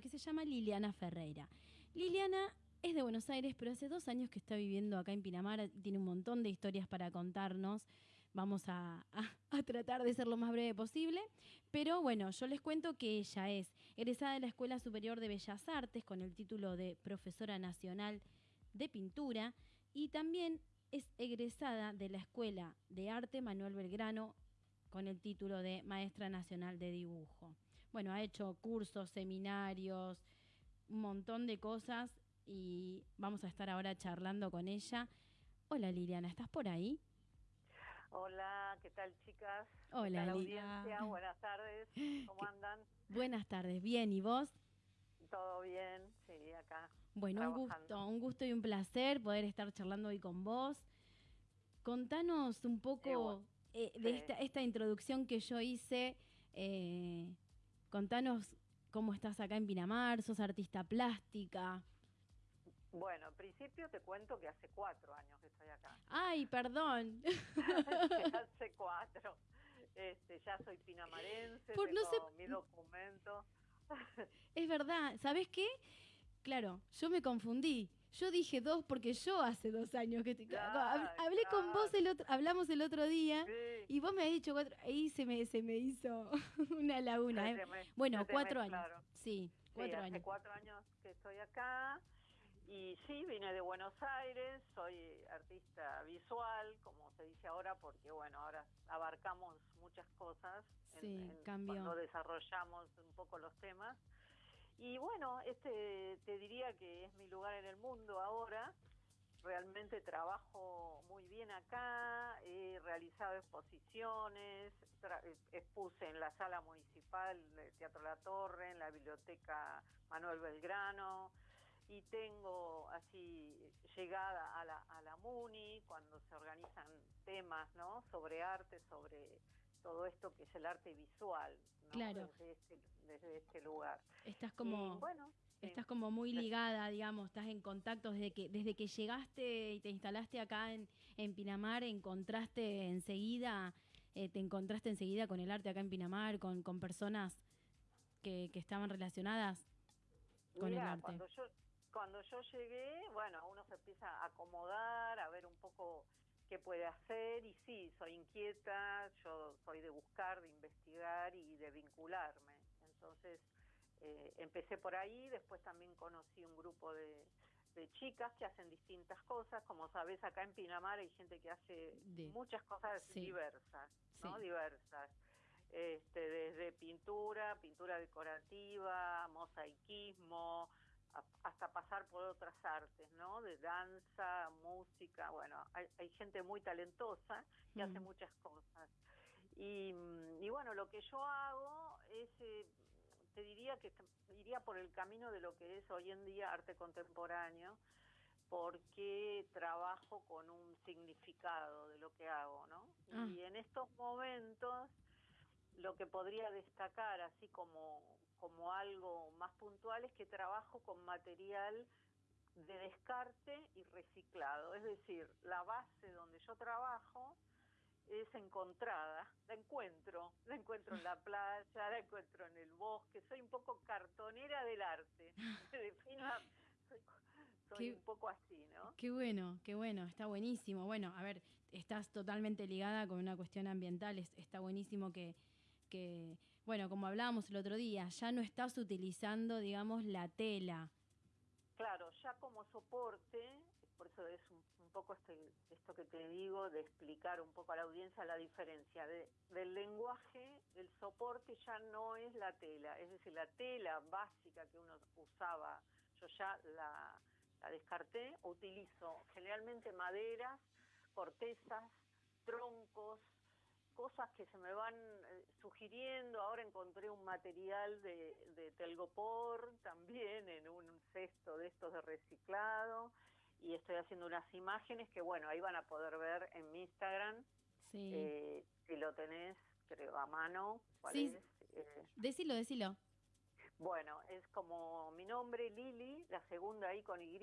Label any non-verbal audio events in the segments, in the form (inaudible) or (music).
que se llama Liliana Ferreira. Liliana es de Buenos Aires, pero hace dos años que está viviendo acá en Pinamar, tiene un montón de historias para contarnos. Vamos a, tratar de ser lo más breve posible. Pero bueno, yo les cuento que ella es egresada de la Escuela Superior de Bellas Artes con el título de Profesora Nacional de Pintura y también es egresada de la Escuela de Arte Manuel Belgrano con el título de Maestra Nacional de Dibujo. Bueno, ha hecho cursos, seminarios, un montón de cosas y vamos a estar ahora charlando con ella. Hola Liliana, ¿estás por ahí? Hola, ¿qué tal chicas? Hola Liliana. Buenas tardes, ¿cómo (laughs) andan? Buenas tardes, bien, ¿y vos? Todo bien, sí, acá. Bueno, un gusto, un gusto y un placer poder estar charlando hoy con vos. Contanos un poco eh, de esta, esta, introducción que yo hice. Eh, contanos cómo estás acá en Pinamar, sos artista plástica. Bueno, en principio te cuento que hace cuatro años que estoy acá. Ay, perdón. (laughs) (laughs) hace cuatro. Este, ya soy pinamarense, Por, tengo mi documento. es verdad, ¿sabes qué? Claro, yo me confundí. Yo dije dos porque yo hace dos años que te... hablé con vos el otro, hablamos el otro día y vos me has dicho cuatro, ahí se me, se me hizo (laughs) una laguna. ¿eh? bueno, cuatro años. Sí, cuatro sí, hace años. cuatro años que estoy acá y sí, vine de Buenos Aires, soy artista visual, como se dice ahora, porque bueno, ahora abarcamos muchas cosas sí, cuando desarrollamos un poco los temas. Y bueno, este te diría que es mi lugar en el mundo ahora. Realmente trabajo muy bien acá, he realizado exposiciones, expuse en la sala municipal de Teatro La Torre, en la biblioteca Manuel Belgrano, y tengo así llegada a la, a la MUNI cuando se organizan temas ¿no? sobre arte, sobre todo esto que es el arte visual, claro. desde, este, desde este lugar. Estás como, bueno, estás como muy ligada, digamos, estás en contacto desde que, desde que llegaste y te instalaste acá en, en Pinamar, encontraste enseguida, eh, te encontraste enseguida con el arte acá en Pinamar, con, con personas que, que estaban relacionadas con el arte. Cuando yo, cuando yo llegué, bueno, uno se empieza a acomodar, a ver un poco qué puede hacer y sí, soy inquieta, yo soy de buscar, de investigar y de vincularme. Entonces eh, empecé por ahí, después también conocí un grupo de, chicas que hacen distintas cosas. Como sabes, acá en Pinamar hay gente que hace muchas cosas diversas, ¿no? Diversas. Este, desde pintura, pintura decorativa, mosaicismo, hasta pasar por otras artes, ¿no? De danza, música, bueno, hay, gente muy talentosa que hace mm. muchas cosas. Y, bueno, lo que yo hago es, eh, te diría que iría por el camino de lo que es hoy en día arte contemporáneo, porque trabajo con un significado de lo que hago, ¿no? Ah. Y en estos momentos lo que podría destacar así como, como algo más puntual es que trabajo con material de descarte y reciclado. Es decir, la base donde yo trabajo es encontrada, la encuentro, la encuentro en la (laughs) playa, la encuentro en el bosque, soy un poco cartonera del arte, (laughs) soy, soy un poco así, ¿no? Qué bueno, qué bueno, está buenísimo. Bueno, a ver, estás totalmente ligada con una cuestión ambiental, está buenísimo que, que, bueno, como hablábamos el otro día, ya no estás utilizando, digamos, la tela. Claro, ya como soporte, por eso es un, poco este, esto que te digo, de explicar un poco a la audiencia la diferencia de, del lenguaje, el soporte ya no es la tela, es decir, la tela básica que uno usaba, yo ya la, la descarté, utilizo generalmente maderas, cortezas, troncos, cosas que se me van eh, sugiriendo. Ahora encontré un material de, de, telgopor también en un cesto de estos de reciclado y estoy haciendo unas imágenes que, bueno, ahí van a poder ver en mi Instagram. Sí. Eh, si lo tenés, creo, a mano. ¿Cuál sí. Eh, decilo, decilo. Bueno, es como mi nombre, Lili, la segunda ahí con Y,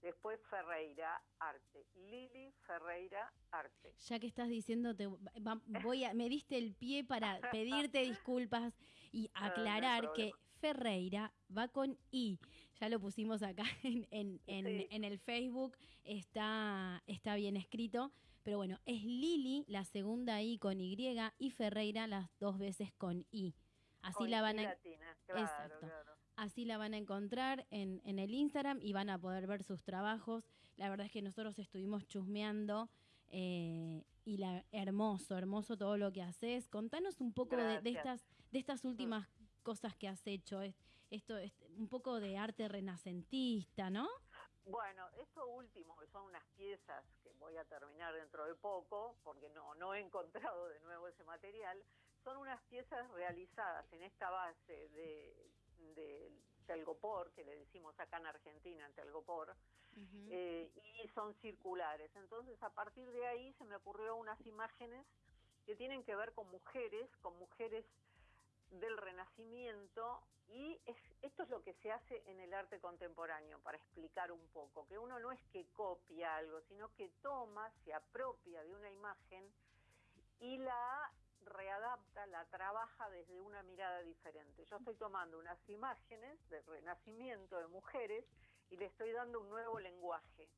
Después Ferreira Arte. Lili Ferreira Arte. Ya que estás diciendo, te, voy a, me diste el pie para (laughs) pedirte disculpas y aclarar que Ferreira, va con I. Ya lo pusimos acá (laughs) en, en, el Facebook, está, está bien escrito. Pero bueno, es Lili, la segunda I con Y, y Ferreira las dos veces con I. Así la van a Así la van a encontrar en, en, el Instagram y van a poder ver sus trabajos. La verdad es que nosotros estuvimos chusmeando eh, y la, hermoso, hermoso todo lo que haces. Contanos un poco de, estas, de estas últimas cosas que has hecho. Esto es un poco de arte renacentista, ¿no? Bueno, esto último, que son unas piezas que voy a terminar dentro de poco, porque no, no he encontrado de nuevo ese material, son unas piezas realizadas en esta base de, de telgopor, que le decimos acá en Argentina, en telgopor, eh, y son circulares. Entonces, a partir de ahí se me ocurrió unas imágenes que tienen que ver con mujeres, con mujeres del Renacimiento y esto es lo que se hace en el arte contemporáneo, para explicar un poco, que uno no es que copia algo, sino que toma, se apropia de una imagen y la readapta, la trabaja desde una mirada diferente. Yo estoy tomando unas imágenes del renacimiento de mujeres y le estoy dando un nuevo lenguaje.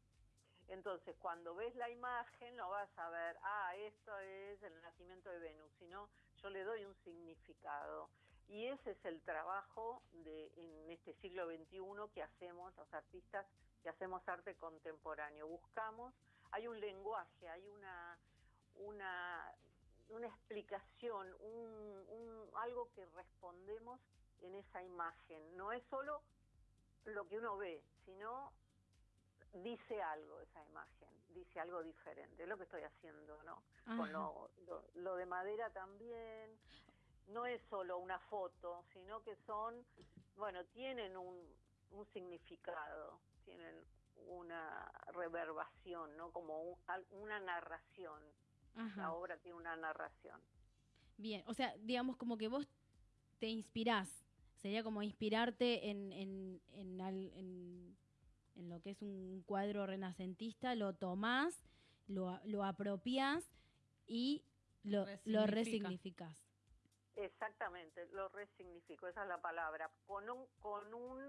Entonces, cuando ves la imagen, no vas a ver, ah, esto es el nacimiento de Venus, sino yo le doy un significado. Y ese es el trabajo en este siglo XXI que hacemos los artistas, que hacemos arte contemporáneo. Buscamos, hay un lenguaje, hay una, una, una explicación, un, algo que respondemos en esa imagen. No es solo lo que uno ve, sino dice algo esa imagen, dice algo diferente, es lo que estoy haciendo, ¿no? Con lo, lo, de madera también, no es solo una foto, sino que son, bueno, tienen un, un significado, tienen una reverbación, ¿no? Como una narración. La obra tiene una narración. Bien, o sea, digamos como que vos te inspirás, sería como inspirarte en, en, en, en en lo que es un cuadro renacentista, lo tomás, lo, lo apropiás y lo, lo resignificás. Exactamente, lo resignifico, esa es la palabra, con un, con un,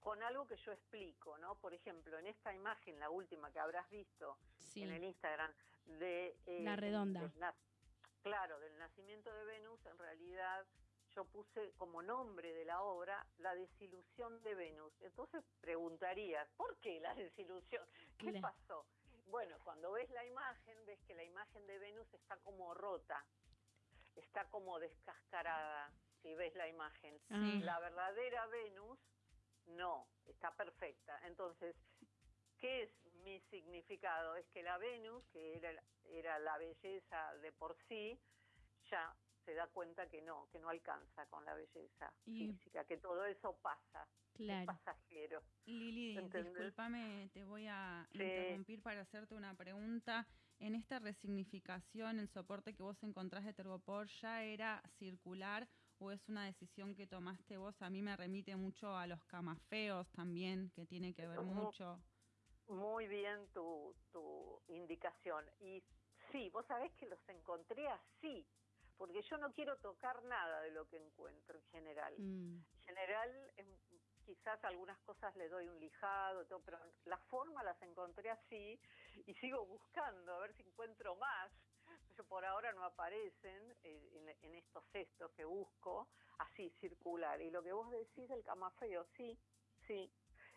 con algo que yo explico, ¿no? Por ejemplo, en esta imagen, la última que habrás visto en el Instagram de eh, la redonda. claro, del nacimiento de Venus, en realidad yo puse como nombre de la obra La desilusión de Venus. Entonces preguntarías, ¿por qué la (laughs) desilusión? ¿Qué pasó? Bueno, cuando ves la imagen, ves que la imagen de Venus está como rota, está como descascarada, si ves la imagen. La verdadera Venus, no, está perfecta. Entonces, ¿qué es mi significado? Es que la Venus, que era, era la belleza de por sí, ya se da cuenta que no, que no alcanza con la belleza física, que todo eso pasa. Es pasajero. Lili, discúlpame, te voy a interrumpir para hacerte una pregunta. En esta resignificación, el soporte que vos encontrás de Tergopor ya era circular o es una decisión que tomaste vos? A mí me remite mucho a los camafeos también, que tiene que ver mucho. Muy bien tu, tu indicación. Y sí, vos sabés que los encontré así, porque yo no quiero tocar nada de lo que encuentro en general. Mm. En general, quizás algunas cosas le doy un lijado, todo, pero la forma las encontré así y sigo buscando a ver si encuentro más. Pero por ahora no aparecen eh, en, estos cestos que busco, así circular. Y lo que vos decís del camafeo, sí, sí,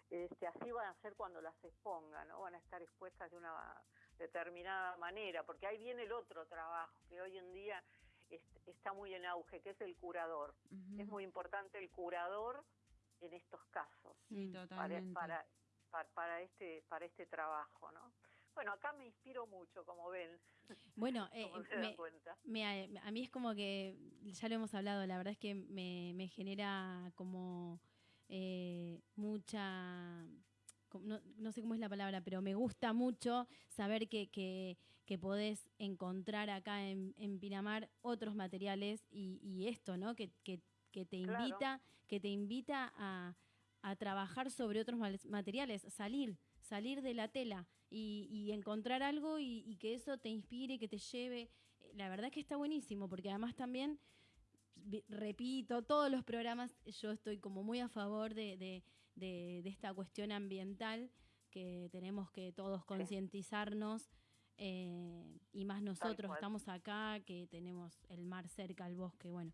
este, así van a ser cuando las expongan, ¿no? Van a estar expuestas de una determinada manera, porque ahí viene el otro trabajo, que hoy en día está muy en auge, que es el curador. Es muy importante el curador en estos casos. Para, para, este, para este trabajo, ¿no? Bueno, acá me inspiro mucho, como ven. (laughs) Bueno, (laughs) eh, a mí es como que, ya lo hemos hablado, la verdad es que me, me genera como eh, mucha no, sé cómo es la palabra, pero me gusta mucho saber que, que, podés encontrar acá en, Pinamar otros materiales y, esto, ¿no? Que, te invita, que te invita a, trabajar sobre otros materiales, salir, salir de la tela y, encontrar algo y, que eso te inspire, que te lleve. La verdad que está buenísimo, porque además también repito, todos los programas, yo estoy como muy a favor de, esta cuestión ambiental, que tenemos que todos concientizarnos, eh, y más nosotros estamos acá, que tenemos el mar cerca, el bosque, bueno.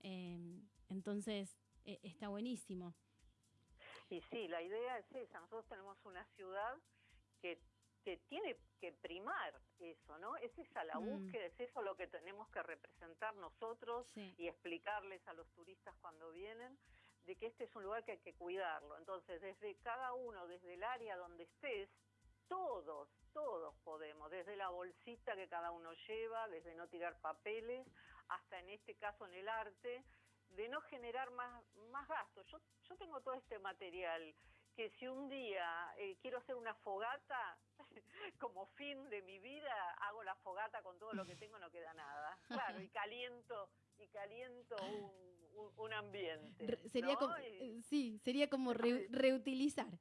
Eh, entonces, e, está buenísimo. Y sí, la idea es esa, nosotros tenemos una ciudad que que tiene que primar eso, ¿no? Es esa la mm. búsqueda, es eso lo que tenemos que representar nosotros y explicarles a los turistas cuando vienen, de que este es un lugar que hay que cuidarlo. Entonces, desde cada uno, desde el área donde estés, todos, todos podemos, desde la bolsita que cada uno lleva, desde no tirar papeles, hasta en este caso en el arte, de no generar más, más gastos. Yo, yo tengo todo este material que si un día eh, quiero hacer una fogata, (laughs) como fin de mi vida, hago la fogata con todo lo que tengo, no queda nada. Claro, y caliento, y caliento un, un, ambiente. sería como, eh, sí, sería como (laughs) reutilizar.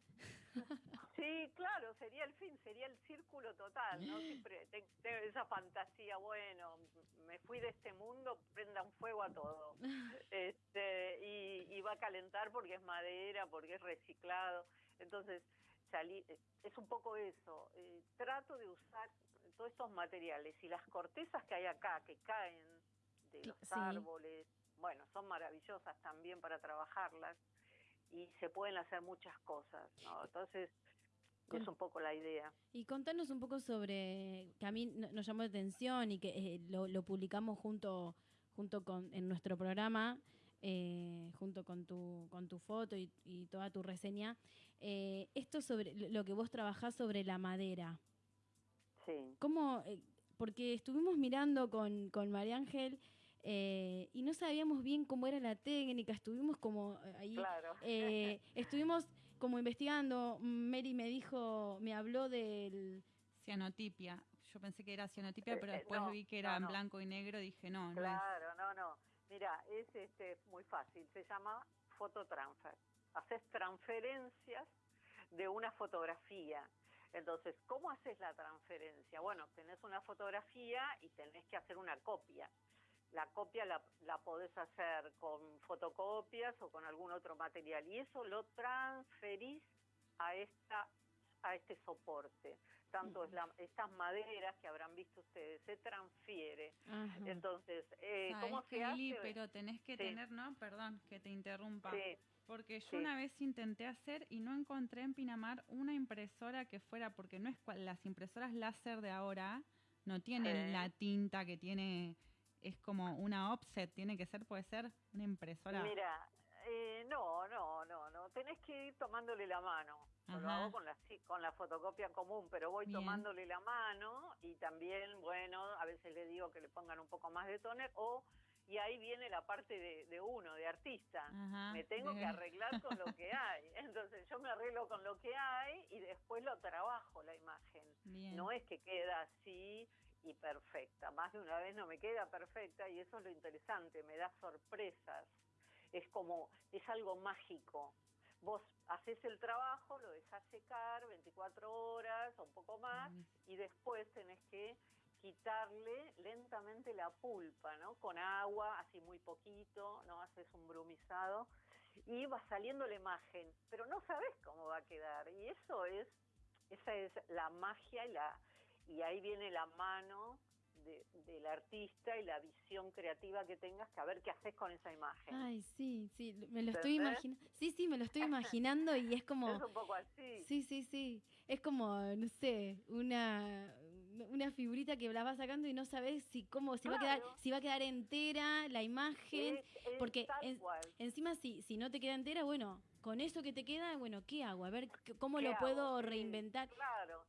Sí, claro, sería el fin, sería el círculo total, ¿no? Siempre tengo esa fantasía, bueno, me fui de este mundo, prenda un fuego a todo. (laughs) Este, y, va a calentar porque es madera, porque es reciclado. Entonces, salí, es un poco eso. Eh, trato de usar todos estos materiales y las cortezas que hay acá, que caen de los árboles, bueno, son maravillosas también para trabajarlas y se pueden hacer muchas cosas, ¿no? Entonces, es un poco la idea. Y contanos un poco sobre, que a mí nos llamó la atención y que eh, lo, publicamos junto, junto con, en nuestro programa, eh, junto con tu, con tu foto y, toda tu reseña, eh, esto sobre lo que vos trabajás sobre la madera. Sí. ¿Cómo? porque estuvimos mirando con, con María Ángel y no sabíamos bien cómo era la técnica, estuvimos como ahí, claro. estuvimos como investigando, Mary me dijo, me habló del... Cianotipia. Yo pensé que era cianotipia, eh, pero eh, después vi que era en blanco y negro, dije no, no Claro, no, no. Mira, es este, muy fácil, se llama fototransfer. Haces transferencias de una fotografía. Entonces, ¿cómo haces la transferencia? Bueno, tenés una fotografía y tenés que hacer una copia la copia la, la podés hacer con fotocopias o con algún otro material y eso lo transferís a esta a este soporte. Tanto es la, estas maderas que habrán visto ustedes, se transfiere. Entonces, eh, ¿cómo se hace? pero tenés que tener, ¿no? Perdón que te interrumpa. Porque yo una vez intenté hacer y no encontré en Pinamar una impresora que fuera, porque no es las impresoras láser de ahora, no tienen la tinta que tiene es como una offset, tiene que ser, puede ser una impresora. Mira, eh, no, no, no, no, tenés que ir tomándole la mano. Yo lo hago con la, con la fotocopia común, pero voy tomándole la mano y también, bueno, a veces le digo que le pongan un poco más de toner o y ahí viene la parte de, uno, de artista. me tengo que arreglar con lo que (laughs) hay. Entonces yo me arreglo con lo que hay y después lo trabajo la imagen. No es que queda así y perfecta. Más de una vez no me queda perfecta y eso es lo interesante, me da sorpresas. Es como, es algo mágico. Vos haces el trabajo, lo dejas secar 24 horas o un poco más y después tenés que quitarle lentamente la pulpa, ¿no? Con agua, así muy poquito, ¿no? Haces un brumizado y va saliendo la imagen, pero no sabes cómo va a quedar. Y eso es, esa es la magia y la, y ahí viene la mano del artista y la visión creativa que tengas que a ver qué haces con esa imagen. Ay, sí, sí, me lo estoy imaginando. Sí, sí, me lo estoy (laughs) imaginando y es como... Es un poco así. Sí, sí, sí. Es como, no sé, una una figurita que la vas sacando y no sabes si cómo si va a quedar si va a quedar entera la imagen porque encima si si no te queda entera bueno con eso que te queda bueno qué hago a ver cómo lo puedo reinventar claro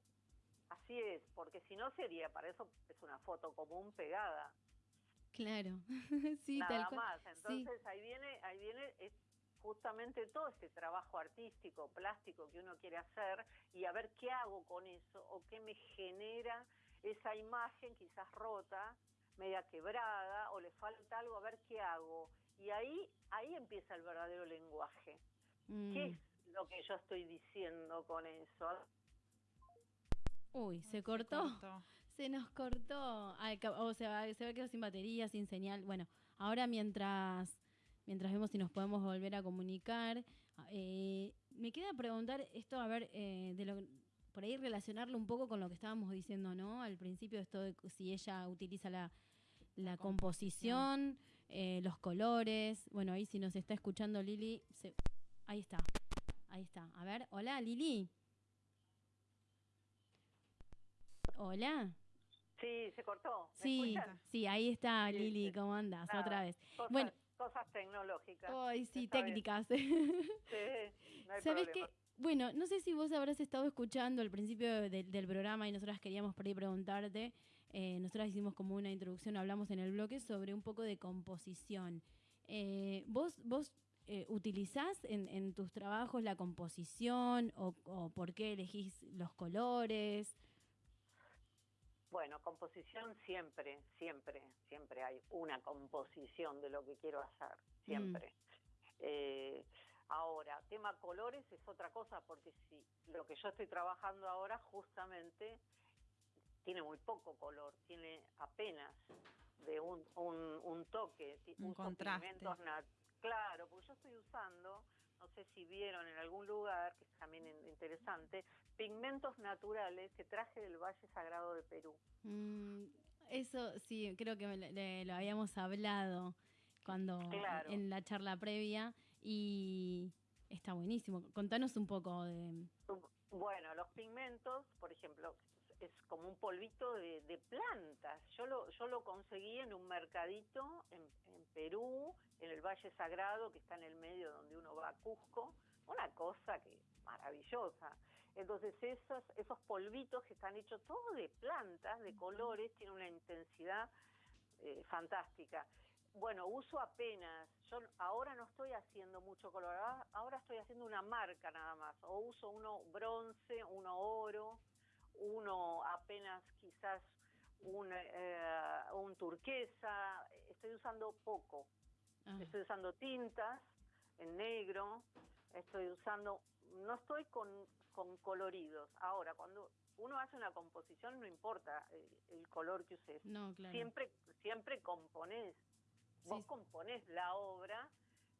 Así es, porque si no sería, para eso es una foto común pegada. Claro, (laughs) sí, Nada más. Entonces ahí viene, ahí viene justamente todo este trabajo artístico, plástico que uno quiere hacer y a ver qué hago con eso o qué me genera esa imagen quizás rota, media quebrada o le falta algo, a ver qué hago. Y ahí, ahí empieza el verdadero lenguaje. ¿Qué mm. es lo que yo estoy diciendo con eso? Uy, se cortó. (laughs) Se, nos cortó. o sea, se va a quedar sin batería, sin señal. Bueno, ahora mientras, mientras vemos si nos podemos volver a comunicar, eh, me queda preguntar esto, a ver, eh, de lo por ahí relacionarlo un poco con lo que estábamos diciendo, ¿no? Al principio esto de si ella utiliza la, la composición, eh, los colores. Bueno, ahí si nos está escuchando Lili, ahí está, ahí está. A ver, hola Lili. Hola. Sí, se cortó. sí, sí, ahí está Lili, ¿cómo andas? Otra vez. bueno, cosas tecnológicas. Ay, sí, técnicas. (laughs) sí, no hay ¿Sabes qué? Bueno, no sé si vos habrás estado escuchando al principio del programa y nosotras queríamos por ahí preguntarte, eh, nosotras hicimos como una introducción, hablamos en el bloque sobre un poco de composición. Eh, ¿Vos, vos eh, utilizás en, tus trabajos la composición o, o por qué elegís los colores? Bueno, composición siempre, siempre, siempre hay una composición de lo que quiero hacer, siempre. Mm. Ahora, tema colores es otra cosa, porque si lo que yo estoy trabajando ahora justamente tiene muy poco color, tiene apenas de un, un, toque, un contraste. claro, porque yo estoy usando, no sé si vieron en algún lugar, que es también interesante, pigmentos naturales que traje del Valle Sagrado de Perú. Mm, eso sí, creo que lo habíamos hablado cuando en la charla previa y está buenísimo. Contanos un poco de... Bueno, los pigmentos, por ejemplo, es como un polvito de, plantas. Yo lo, yo lo conseguí en un mercadito en, Perú, en el Valle Sagrado, que está en el medio donde uno va a Cusco. Una cosa que maravillosa. Entonces esos, esos polvitos que están hechos todos de plantas, de colores, tienen una intensidad eh, fantástica. Bueno, uso apenas. Yo ahora no estoy haciendo mucho color. Ahora estoy haciendo una marca nada más. O uso uno bronce, uno oro, quizás un, eh, un turquesa. Estoy usando poco. Ah. Estoy usando tintas en negro. Estoy usando. No estoy con, con coloridos. Ahora, cuando uno hace una composición, no importa el, color que uses. No, claro. Siempre, siempre componés Vos componés la obra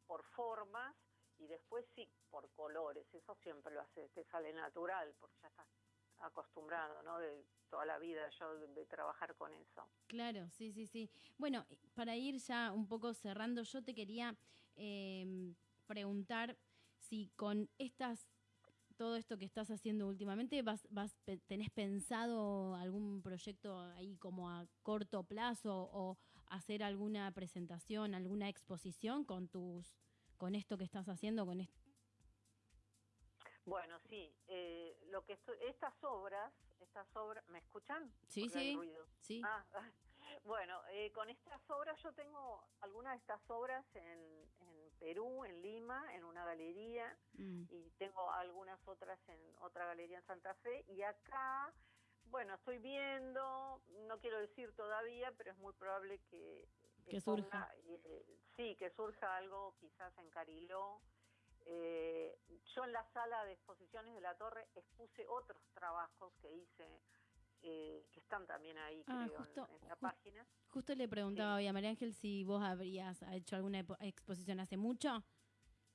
por formas y después sí, por colores. Eso siempre lo haces, te sale natural, porque ya estás acostumbrado, ¿no? De toda la vida yo de, trabajar con eso. Claro, sí, sí, sí. Bueno, para ir ya un poco cerrando, yo te quería em, preguntar si con estas todo esto que estás haciendo últimamente, vas, vas, ¿tenés pensado algún proyecto ahí como a corto plazo o hacer alguna presentación, alguna exposición con tus, con esto que estás haciendo, con esto? Bueno, sí, eh, lo que estas obras, estas obras, ¿me escuchan? Sí, sí, sí. Ah, (laughs) bueno, eh, con estas obras yo tengo algunas de estas obras en, en Perú, en Lima, en una galería, mm. y tengo algunas otras en otra galería en Santa Fe, y acá bueno, estoy viendo, no quiero decir todavía, pero es muy probable que... Que surja. Eh, sí, que surja algo quizás en Cariló. Eh, yo en la sala de exposiciones de la torre expuse otros trabajos que hice, eh, que están también ahí, ah, creo, en, la página. Justo le preguntaba a María Ángel si vos habrías hecho alguna exposición hace mucho.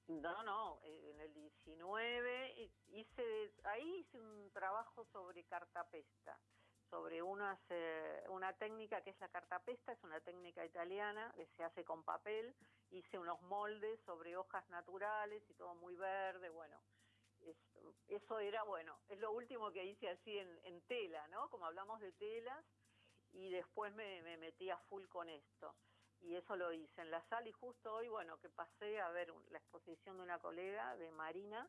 No, no, en el 19 hice, ahí hice un trabajo sobre cartapesta, sobre una, una técnica que es la cartapesta, es una técnica italiana que se hace con papel, hice unos moldes sobre hojas naturales y todo muy verde, bueno, eso era, bueno, es lo último que hice así en, tela, ¿no? Como hablamos de telas, y después me metí a full con esto y eso lo hice en la sala y justo hoy, bueno, que pasé a ver la exposición de una colega, de Marina,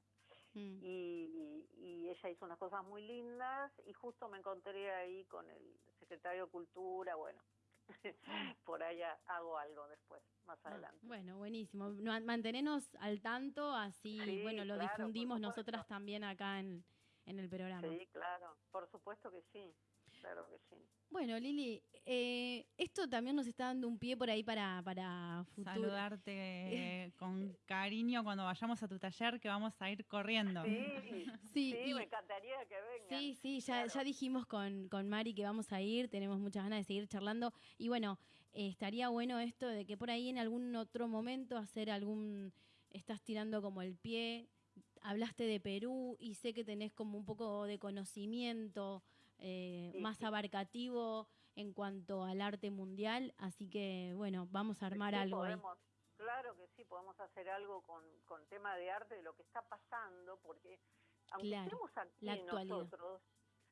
mm. y, ella hizo unas cosas muy lindas y justo me encontré ahí con el secretario de Cultura, bueno, (laughs) por allá hago algo después, más ah, adelante. bueno, buenísimo. Mantenernos al tanto, así, bueno, lo difundimos nosotras también acá en, en el programa. Sí, claro, por supuesto que sí. claro que sí. Bueno, Lili, eh, esto también nos está dando un pie por ahí para, para futuro. Saludarte (laughs) con cariño cuando vayamos a tu taller, que vamos a ir corriendo. Sí, sí, me encantaría que vengan. Sí, sí, ya, ya dijimos con, con Mari que vamos a ir, tenemos muchas ganas de seguir charlando. Y bueno, eh, estaría bueno esto de que por ahí en algún otro momento hacer algún, estás tirando como el pie, hablaste de Perú y sé que tenés como un poco de conocimiento eh, más abarcativo en cuanto al arte mundial, así que bueno, vamos a armar algo ahí. Claro que sí, podemos hacer algo con, con tema de arte, de lo que está pasando, porque aunque estemos aquí la nosotros,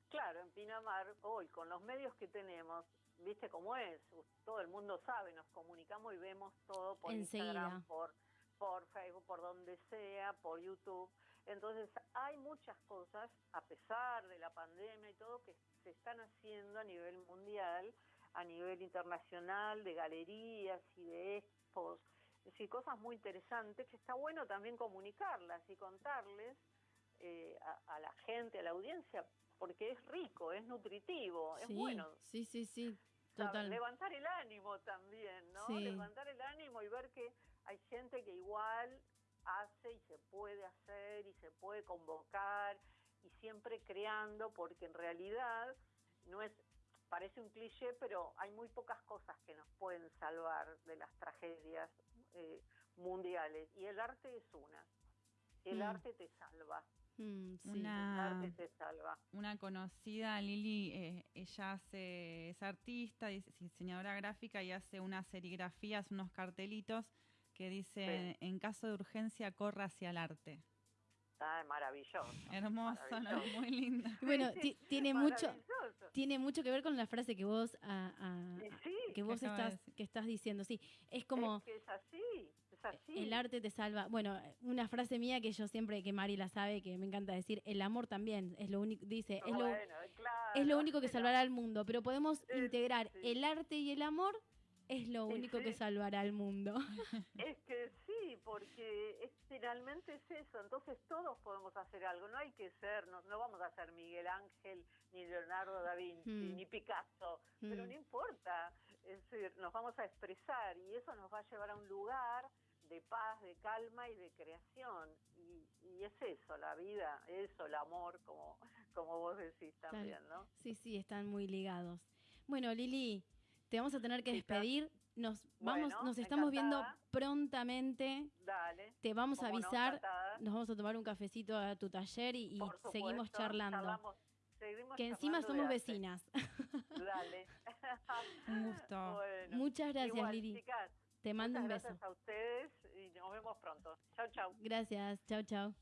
claro, en Pinamar, hoy con los medios que tenemos, viste cómo es, todo el mundo sabe, nos comunicamos y vemos todo por Instagram, por, por Facebook, por donde sea, por YouTube. Entonces hay muchas cosas, a pesar de la pandemia y todo, que se están haciendo a nivel mundial, a nivel internacional, de galerías y de expos, es decir, cosas muy interesantes que está bueno también comunicarlas y contarles eh, a, la gente, a la audiencia, porque es rico, es nutritivo, es bueno. Sí, sí, sí. Total. Levantar el ánimo también, ¿no? Levantar el ánimo y ver que hay gente que igual hace y se puede hacer y se puede convocar y siempre creando porque en realidad no es parece un cliché pero hay muy pocas cosas que nos pueden salvar de las tragedias eh, mundiales. Y el arte es una. El mm. arte te salva. Mm, una, el arte te salva. una conocida Lili eh, ella hace es artista diseñadora gráfica y hace unas serigrafías unos cartelitos que dice, en caso de urgencia, corra hacia el arte. Ah, maravilloso. Hermoso, muy lindo. Bueno, (laughs) tiene mucho tiene mucho que ver con la frase que vos que vos estás que estás diciendo. Sí, es como es, que es así, es así. El arte te salva. Bueno, una frase mía que yo siempre que Mari la sabe que me encanta decir, el amor también es lo único dice, es lo es lo único que salvará al mundo, pero podemos integrar el arte y el amor es lo único que salvará al mundo. (laughs) Es que sí, porque es, finalmente es eso. Entonces todos podemos hacer algo. No hay que ser, no, no vamos a ser Miguel Ángel, ni Leonardo da Vinci, hmm. ni Picasso, pero hmm. no importa. Es decir, nos vamos a expresar y eso nos va a llevar a un lugar de paz, de calma y de creación. Y, y es eso, la vida, eso, el amor, como, como vos decís también, ¿no? Sí, sí, están muy ligados. Bueno, Lili, te vamos a tener que despedir. Nos vamos, nos estamos viendo prontamente. Dale. Te vamos a avisar. nos vamos a tomar un cafecito a tu taller y, seguimos charlando. que encima somos vecinas. (laughs) Dale. (laughs) un gusto. Muchas gracias, Lili. Te mando un beso. Gracias a ustedes y nos vemos pronto. Chau, chau. Gracias. Chau, chau.